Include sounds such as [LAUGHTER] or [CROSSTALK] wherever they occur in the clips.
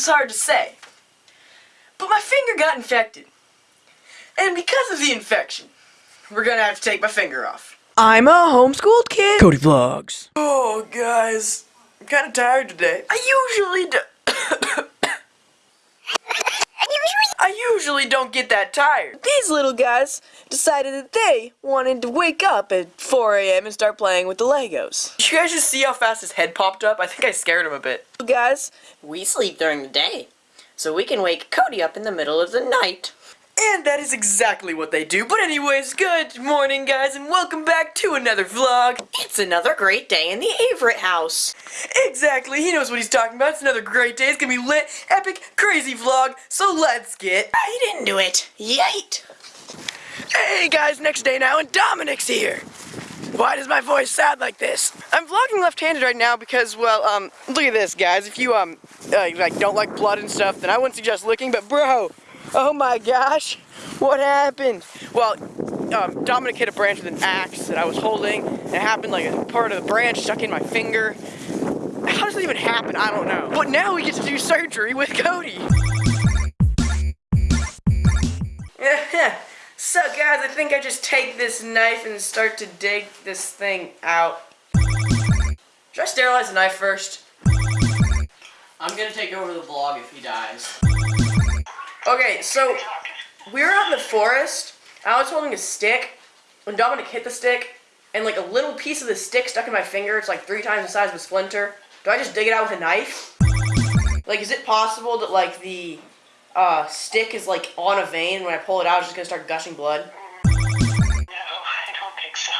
is hard to say. But my finger got infected. And because of the infection, we're gonna have to take my finger off. I'm a homeschooled kid. Cody Vlogs. Oh, guys. I'm kind of tired today. I usually do. I usually don't get that tired. These little guys decided that they wanted to wake up at 4 a.m. and start playing with the Legos. Did you guys just see how fast his head popped up? I think I scared him a bit. Guys, We sleep during the day, so we can wake Cody up in the middle of the night. And that is exactly what they do. But anyways, good morning, guys, and welcome back to another vlog. It's another great day in the Averett house. Exactly, he knows what he's talking about. It's another great day. It's gonna be lit, epic, crazy vlog. So let's get Right into it. Yate. Hey guys, next day now, and Dominic's here. Why does my voice sound like this? I'm vlogging left-handed right now because, well, um, look at this, guys. If you, um, uh, like, don't like blood and stuff, then I wouldn't suggest looking, but bro, [LAUGHS] oh my gosh, what happened? Well, um, Dominic hit a branch with an axe that I was holding, and it happened like a part of the branch stuck in my finger. How does that even happen? I don't know. But now we get to do surgery with Cody. [LAUGHS] so guys, I think I just take this knife and start to dig this thing out. Should I sterilize the knife first? I'm gonna take over the vlog if he dies. Okay, so we were out in the forest. I was holding a stick when Dominic hit the stick, and like a little piece of the stick stuck in my finger. It's like three times the size of a splinter. Do I just dig it out with a knife? Like, is it possible that like the uh, stick is like on a vein? When I pull it out, it's just gonna start gushing blood. No, I don't think so.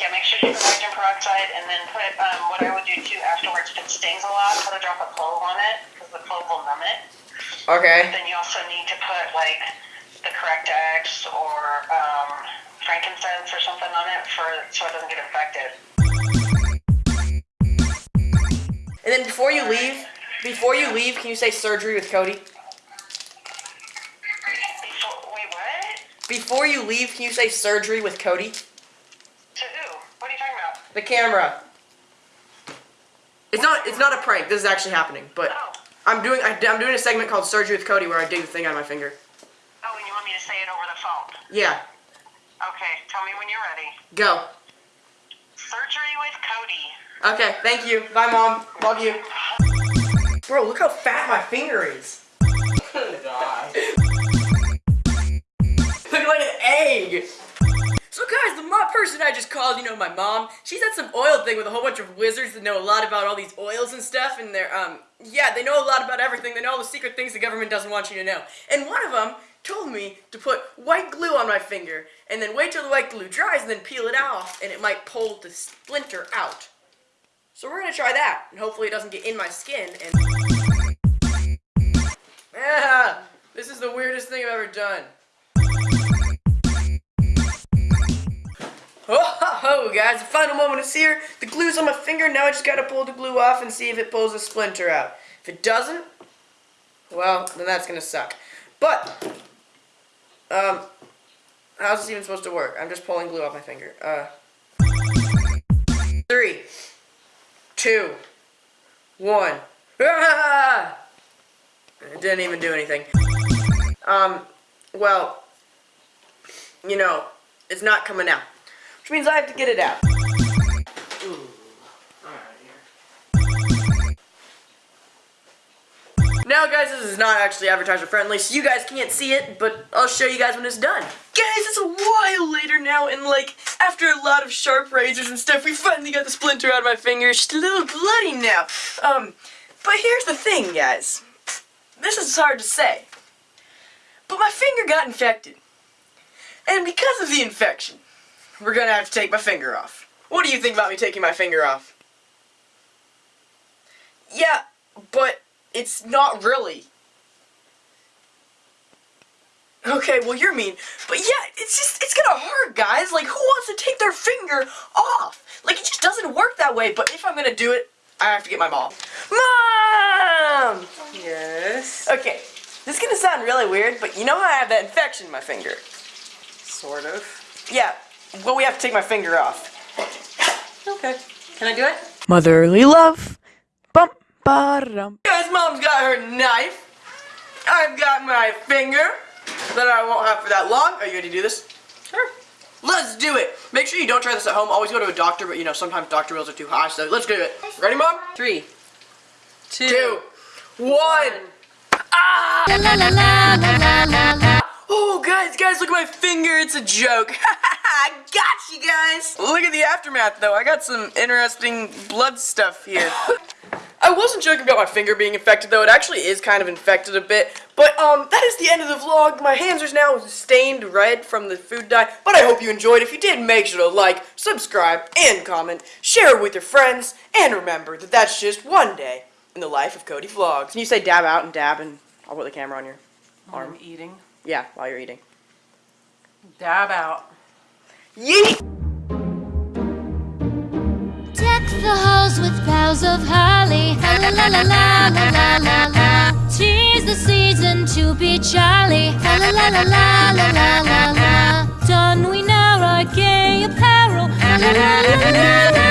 Yeah, make sure you put nitrogen peroxide and then put, um, what I would do too afterwards, if it stings a lot, put a drop of clove on it, because the clove will numb it. Okay. Then you also need to put like the correct X or, um, frankincense or something on it for, so it doesn't get infected. And then before you leave, before you leave, can you say surgery with Cody? Before, wait, what? Before you leave, can you say surgery with Cody? To who? What are you talking about? The camera. It's not. It's not a prank. This is actually happening. But Oh. I'm doing. I, am doing a segment called Surgery with Cody where I dig the thing out of my finger. Oh, and you want me to say it over the phone? Yeah. Okay, tell me when you're ready. Go. Surgery with Cody. Okay. Thank you. Bye, mom. Love you. Bro, look how fat my finger is. [LAUGHS] [LAUGHS] Look like an egg. So guys, the person I just called, you know, my mom, she's at some oil thing with a whole bunch of wizards that know a lot about all these oils and stuff, and they're, um, yeah, they know a lot about everything. They know all the secret things the government doesn't want you to know. And one of them told me to put white glue on my finger, and then wait till the white glue dries, and then peel it off, and it might pull the splinter out. So we're gonna try that, and hopefully it doesn't get in my skin, and... [LAUGHS] Ah, this is the weirdest thing I've ever done. Ho, guys, the final moment is here. The glue's on my finger. Now I just gotta pull the glue off and see if it pulls a splinter out. If it doesn't, well, then that's gonna suck. But, um, how's this even supposed to work? I'm just pulling glue off my finger. Uh, three, two, one. Ah! [LAUGHS] It didn't even do anything. Um, well, you know, it's not coming out. Which means I have to get it out. Now guys, this is not actually advertiser friendly, so you guys can't see it, but I'll show you guys when it's done. Guys, it's a while later now, and like, after a lot of sharp razors and stuff, we finally got the splinter out of my finger. It's just a little bloody now. Um, but here's the thing, guys. This is hard to say. But my finger got infected. And because of the infection, we're gonna have to take my finger off. What do you think about me taking my finger off? Yeah, but it's not really. Okay, well you're mean. But yeah, it's just, it's gonna hurt, guys. Like, who wants to take their finger off? Like, it just doesn't work that way, but if I'm gonna do it, I have to get my mom. Mom! Yes. Okay, this is gonna sound really weird, but you know how I have that infection in my finger? Sort of. Yeah, well we have to take my finger off. Okay. Can I do it? motherly love. Bum, ba, dum. Guys, guys, mom's got her knife. I've got my finger that I won't have for that long. Are you ready to do this? Sure. Let's do it. Make sure you don't try this at home. Always go to a doctor, but you know, sometimes doctor bills are too high, so let's do it. Ready, mom? Three, two, Two, one. Ah! La la la la la la la. Oh, guys, guys, look at my finger. It's a joke. [LAUGHS] I got you guys. Look at the aftermath, though. I got some interesting blood stuff here. [LAUGHS] I wasn't joking about my finger being infected, though. It actually is kind of infected a bit. But, um, that is the end of the vlog. My hands are now stained red from the food dye. But I hope you enjoyed. If you did, make sure to like, subscribe, and comment. Share it with your friends. And remember that that's just one day in the life of Cody Vlogs. Can you say dab out and dab, and I'll put the camera on your arm? I'm eating. Yeah, while you're eating. Dab out. Yeet! Deck the halls with boughs of holly. La la la la la la la Tease the season to be jolly. La la la la la la la la. Don we now our gay apparel. La la la la la la.